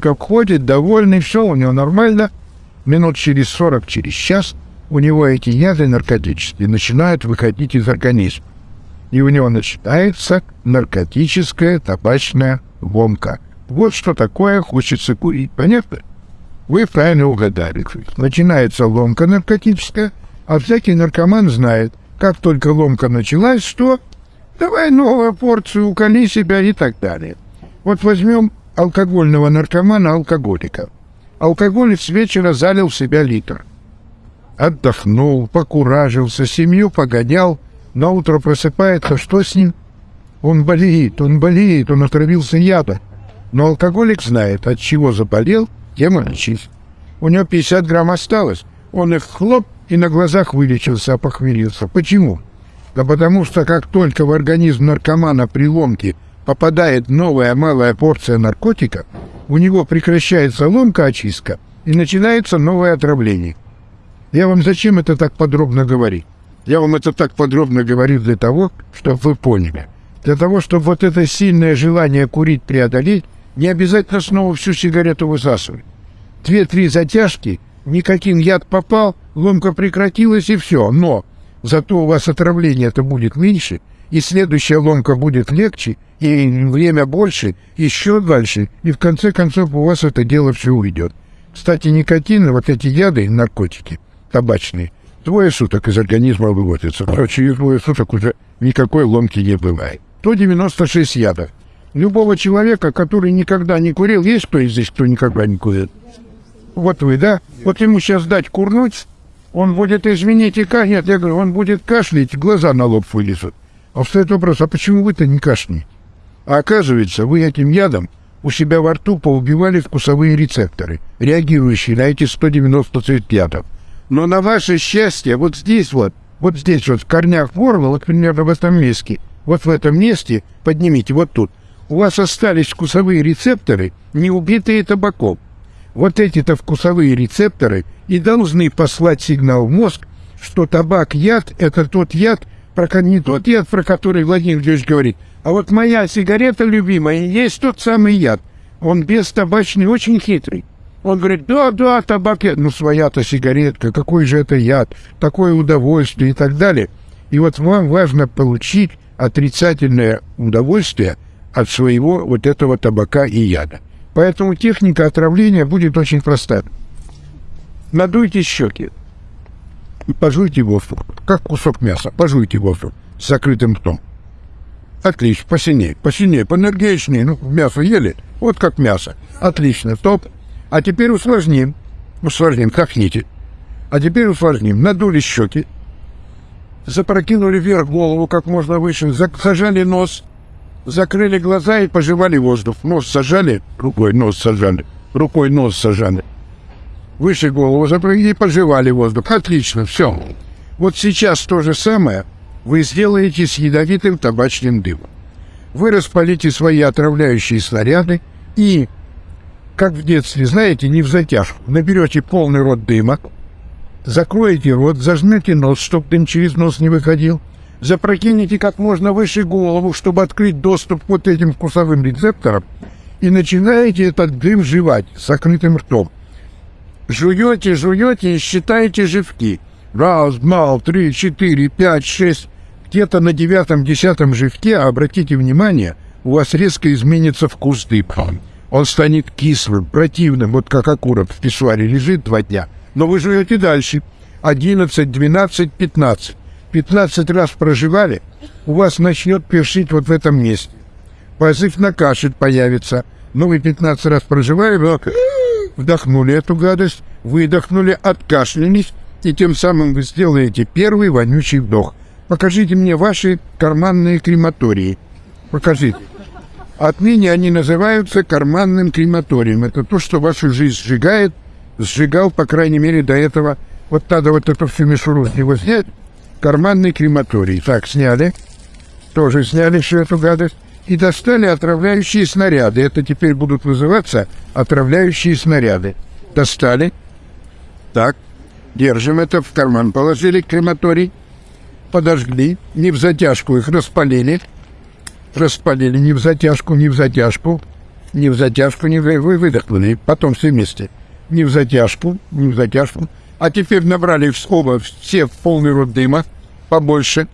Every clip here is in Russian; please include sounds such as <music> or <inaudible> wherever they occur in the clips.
Как ходит, довольный, все у него нормально. Минут через 40, через час у него эти яды наркотические начинают выходить из организма. И у него начинается наркотическая табачная ломка. Вот что такое хочется курить, понятно? Вы правильно угадали. Начинается ломка наркотическая, а всякий наркоман знает, как только ломка началась, что давай новую порцию, уколи себя и так далее. Вот возьмем алкогольного наркомана, алкоголика. Алкоголик с вечера залил в себя литр. Отдохнул, покуражился, семью погонял, на утро просыпается, что с ним? Он болеет, он болеет, он отравился ядом. Но алкоголик знает, от чего заболел, тем и лечись. У него 50 грамм осталось. Он их хлоп и на глазах вылечился, опохмелился. Почему? Да потому что как только в организм наркомана при ломке попадает новая малая порция наркотика, у него прекращается ломка очистка и начинается новое отравление. Я вам зачем это так подробно говорю? Я вам это так подробно говорю для того, чтобы вы поняли. Для того, чтобы вот это сильное желание курить преодолеть, не обязательно снова всю сигарету высасывать. Две-три затяжки, никаким яд попал, ломка прекратилась и все. Но зато у вас отравление это будет меньше, и следующая ломка будет легче, и время больше, еще дальше, и в конце концов у вас это дело все уйдет. Кстати, никотин, вот эти яды, наркотики табачные, двое суток из организма выводятся. Короче, через двое суток уже никакой ломки не бывает. 196 ядов. Любого человека, который никогда не курил, есть кто здесь, кто никогда не курит? Вот вы, да? Вот ему сейчас дать курнуть, он будет, извините, ка... нет, я говорю, он будет кашлять, глаза на лоб вылезут. А встает вопрос, а почему вы-то не кашляете? А оказывается, вы этим ядом у себя во рту поубивали вкусовые рецепторы, реагирующие на эти 190 ядов. Но на ваше счастье, вот здесь вот, вот здесь вот, в корнях горла, вот примерно в этом месте, вот в этом месте, поднимите, вот тут, у вас остались вкусовые рецепторы, не убитые табаком. Вот эти-то вкусовые рецепторы и должны послать сигнал в мозг, что табак яд – это тот яд, про, не тот яд, про который Владимир Владимирович говорит, а вот моя сигарета любимая есть тот самый яд. Он без табачный, очень хитрый. Он говорит, да, да, табак, яд. ну своя-то сигаретка, какой же это яд, такое удовольствие и так далее. И вот вам важно получить отрицательное удовольствие от своего вот этого табака и яда. Поэтому техника отравления будет очень проста. Надуйте щеки и пожуйте воздух, как кусок мяса. Пожуйте воздух с закрытым ртом. Отлично, посильнее, посильнее, поэнергичнее. Ну, мясо ели, вот как мясо. Отлично, топ. А теперь усложним. Усложним, кахните. А теперь усложним. Надули щеки, запрокинули вверх голову как можно выше, зажали нос, закрыли глаза и пожевали воздух. Нос сажали, рукой нос сажали, рукой нос сажали. Выше голову запрыгнули и пожевали воздух. Отлично, все. Вот сейчас то же самое вы сделаете с ядовитым табачным дымом. Вы распалите свои отравляющие снаряды и, как в детстве, знаете, не в затяжку, наберете полный рот дыма, закроете рот, зажмете нос, чтобы дым через нос не выходил, запрокинете как можно выше голову, чтобы открыть доступ к вот этим вкусовым рецепторам, и начинаете этот дым жевать с закрытым ртом. Жуете, жуете и считаете живки. Раз, два, три, четыре, пять, шесть. Где-то на девятом, десятом живке, обратите внимание, у вас резко изменится вкус дыма. Он станет кислым, противным, вот как окурок в писсуаре лежит два дня. Но вы жуете дальше. Одиннадцать, двенадцать, пятнадцать. 15 раз проживали, у вас начнет першить вот в этом месте. Позыв на кашель появится. Ну, вы 15 раз проживали, вдохнули эту гадость, выдохнули, откашлялись, и тем самым вы сделаете первый вонючий вдох. Покажите мне ваши карманные крематории. Покажите. Отныне они называются карманным крематорием. Это то, что вашу жизнь сжигает, сжигал, по крайней мере, до этого. Вот надо вот эту всю мишуру с него снять, карманный крематорий. Так, сняли. Тоже сняли всю эту гадость. И достали отравляющие снаряды. Это теперь будут вызываться отравляющие снаряды. Достали. Так, держим это в карман. Положили крематорий. Подожгли. Не в затяжку их распалили. Распалили не в затяжку, не в затяжку. Не в затяжку, не в... Вы выдохнули. Потом все вместе. Не в затяжку, не в затяжку. А теперь набрали в оба все в полный рот дыма. Побольше.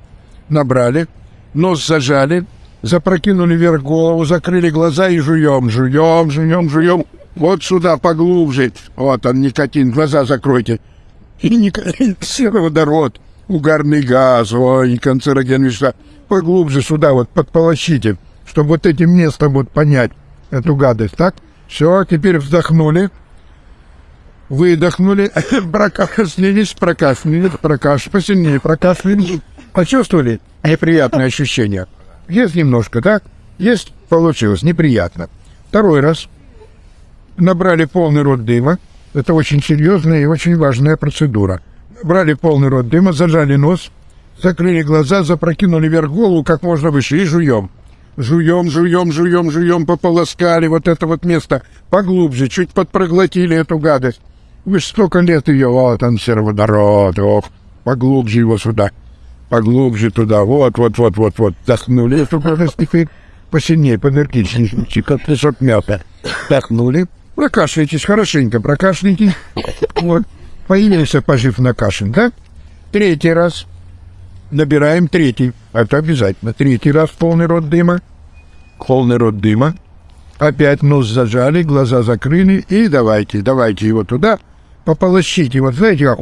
Набрали. Нос зажали. Запрокинули вверх голову, закрыли глаза и жуем, жуем, жуем, жуем. Вот сюда поглубже. Вот он, никотин. Глаза закройте. И никотин, <laughs> сероводород, угарный газ, ой, канцерогенные вещества. Поглубже сюда вот подполощите, чтобы вот этим местом вот понять эту гадость, так? Все, теперь вздохнули, выдохнули, <laughs> прокашлялись, прокашлялись, прокашлялись, посильнее прокашлялись. Почувствовали неприятное ощущение? Есть немножко, так? Есть, получилось, неприятно. Второй раз набрали полный рот дыма. Это очень серьезная и очень важная процедура. Брали полный рот дыма, зажали нос, закрыли глаза, запрокинули вверх голову как можно выше и жуем. Жуем, жуем, жуем, жуем, пополоскали вот это вот место поглубже, чуть подпроглотили эту гадость. Вы столько лет ее, вот он, сероводород, ох, поглубже его сюда, поглубже туда, вот, вот, вот, вот, вот, вдохнули теперь посильнее, поэнергичнее, как песок мята. Вдохнули, прокашляйтесь хорошенько, прокашляйтесь, вот, появился пожив на кашин, да? Третий раз набираем третий. Это обязательно. Третий раз полный рот дыма. Полный рот дыма. Опять нос зажали, глаза закрыли. И давайте, давайте его туда. Пополощите. Вот знаете, как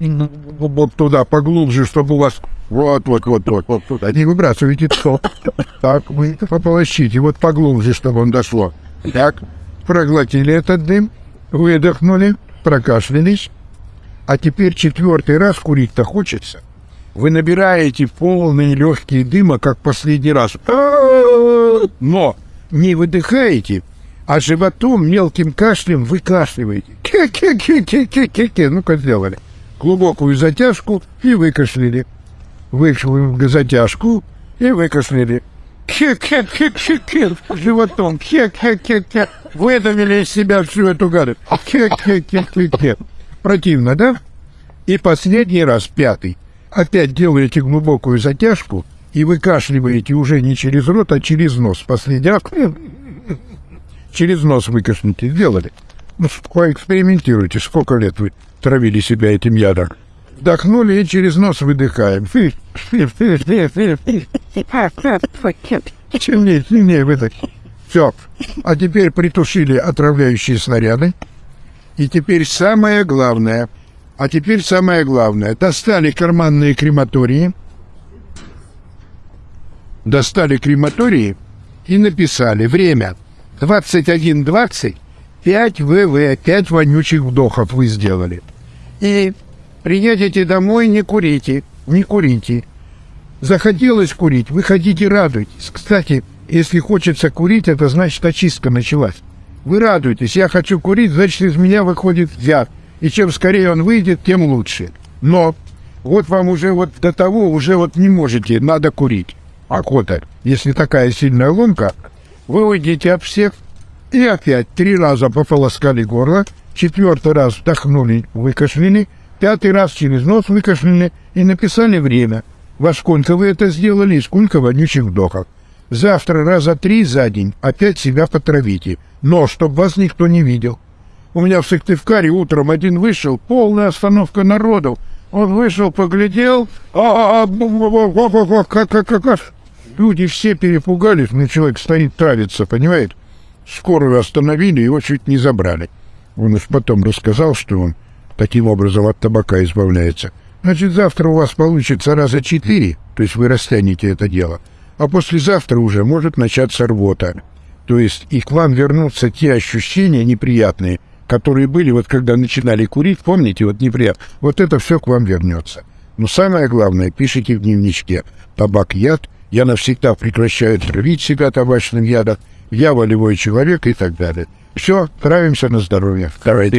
вот туда поглубже, чтобы у вас вот, вот, вот, вот, вот туда. Не выбрасывайте то. Так, вы пополощите. Вот поглубже, чтобы он дошло. Так, проглотили этот дым, выдохнули, прокашлялись. А теперь четвертый раз курить-то хочется. Вы набираете полные легкие дыма, как последний раз. Но не выдыхаете, а животом мелким кашлем выкашливаете. Ке-ке-ке-ке-ке-ке. Ну-ка сделали. Глубокую затяжку и выкашляли. Вышли затяжку и выкашляли. Ке-ке-ке-ке-ке. Животом. Ке-ке-ке-ке. Выдавили из себя всю эту гадость. Ке-ке-ке-ке-ке. Противно, да? И последний раз, пятый. Опять делаете глубокую затяжку и выкашливаете уже не через рот, а через нос. Последний раз через нос выкашните. Сделали. Ну, поэкспериментируйте. Сколько лет вы травили себя этим ядом? Вдохнули и через нос выдыхаем. Сильнее, сильнее выдох. Все. А теперь притушили отравляющие снаряды. И теперь самое главное. А теперь самое главное. Достали карманные крематории. Достали крематории и написали время 21.20, 5 ВВ, 5 вонючих вдохов вы сделали. И приедете домой, не курите, не курите. Захотелось курить, выходите, радуйтесь. Кстати, если хочется курить, это значит очистка началась. Вы радуетесь, я хочу курить, значит, из меня выходит яд. И чем скорее он выйдет, тем лучше. Но вот вам уже вот до того уже вот не можете, надо курить. Охота. Если такая сильная ломка, вы уйдете от всех и опять три раза пополоскали горло, четвертый раз вдохнули, выкашляли, пятый раз через нос выкашляли и написали время. Во сколько вы это сделали и сколько вонючих вдохов. Завтра раза три за день опять себя потравите, но чтобы вас никто не видел. У меня в Сыктывкаре утром один вышел, полная остановка народу. Он вышел, поглядел, а, как, как, как. Люди все перепугались, мне человек стоит травиться, понимаете? Скорую остановили, его чуть не забрали. Он уж потом рассказал, что он таким образом от табака избавляется. Значит, завтра у вас получится раза четыре, то есть вы растянете это дело а послезавтра уже может начаться рвота. То есть и к вам вернутся те ощущения неприятные, которые были вот когда начинали курить, помните, вот неприятно. Вот это все к вам вернется. Но самое главное, пишите в дневничке «Табак – яд», «Я навсегда прекращаю травить себя табачным ядом», «Я волевой человек» и так далее. Все, травимся на здоровье. Давайте.